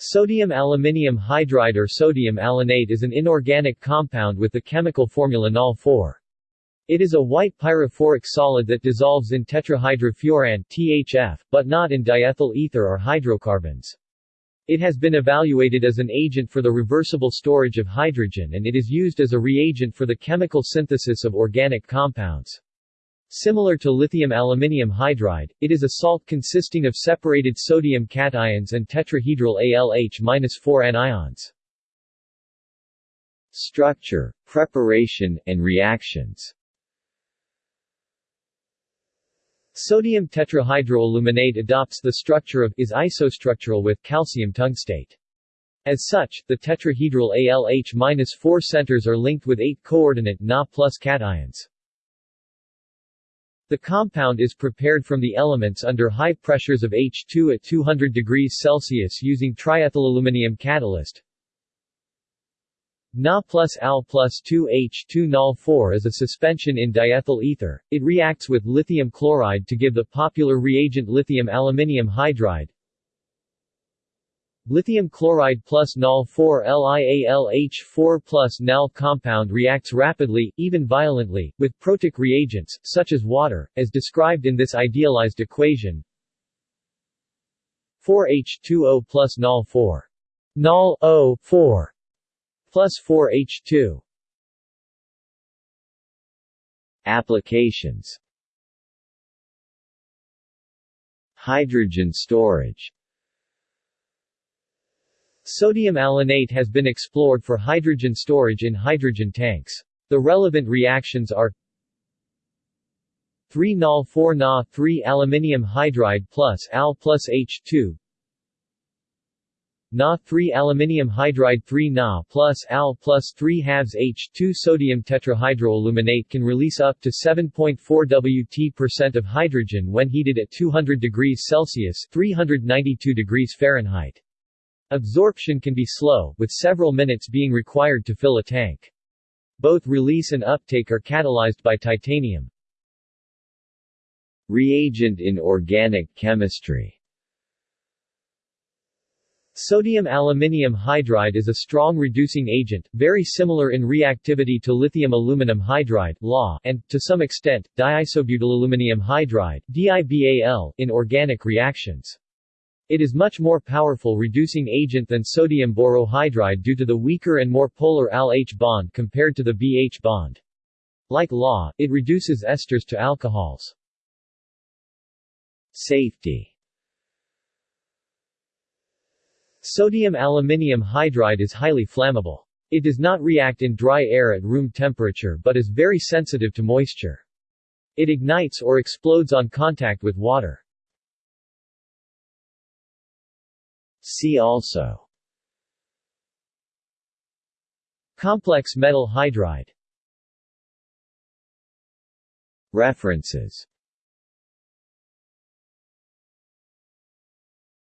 Sodium aluminium hydride or sodium alanate is an inorganic compound with the chemical formula Nol-4. It is a white pyrophoric solid that dissolves in tetrahydrofuran THF, but not in diethyl ether or hydrocarbons. It has been evaluated as an agent for the reversible storage of hydrogen and it is used as a reagent for the chemical synthesis of organic compounds. Similar to lithium aluminium hydride, it is a salt consisting of separated sodium cations and tetrahedral ALH-4 anions. Structure, preparation, and reactions Sodium tetrahydroaluminate adopts the structure of is isostructural with calcium tungstate. As such, the tetrahedral ALH-4 centers are linked with 8 coordinate Na plus cations. The compound is prepared from the elements under high pressures of H2 at 200 degrees Celsius using triethylaluminium catalyst, Na plus Al plus 2H2 Nol 4 is a suspension in diethyl ether. It reacts with lithium chloride to give the popular reagent lithium aluminium hydride. Lithium chloride plus Nol 4 LiAlH4 plus Nal compound reacts rapidly, even violently, with protic reagents, such as water, as described in this idealized equation. 4H2O plus Nol 4. Nol O 4 plus 4H2 Applications. Hydrogen storage Sodium alanate has been explored for hydrogen storage in hydrogen tanks. The relevant reactions are 3 nol 4 Na 3 aluminium hydride plus Al plus H2 Na 3 aluminium hydride 3 Na plus Al plus 3 halves H2 sodium tetrahydroaluminate can release up to 7.4 Wt of hydrogen when heated at 200 degrees Celsius 392 degrees Fahrenheit. Absorption can be slow, with several minutes being required to fill a tank. Both release and uptake are catalyzed by titanium. Reagent in organic chemistry Sodium aluminium hydride is a strong reducing agent, very similar in reactivity to lithium aluminum hydride LA, and, to some extent, diisobutylaluminium hydride DIBAL, in organic reactions. It is much more powerful reducing agent than sodium borohydride due to the weaker and more polar Al-H bond compared to the BH bond. Like LA, it reduces esters to alcohols. Safety Sodium aluminium hydride is highly flammable. It does not react in dry air at room temperature but is very sensitive to moisture. It ignites or explodes on contact with water. See also. Complex metal hydride. References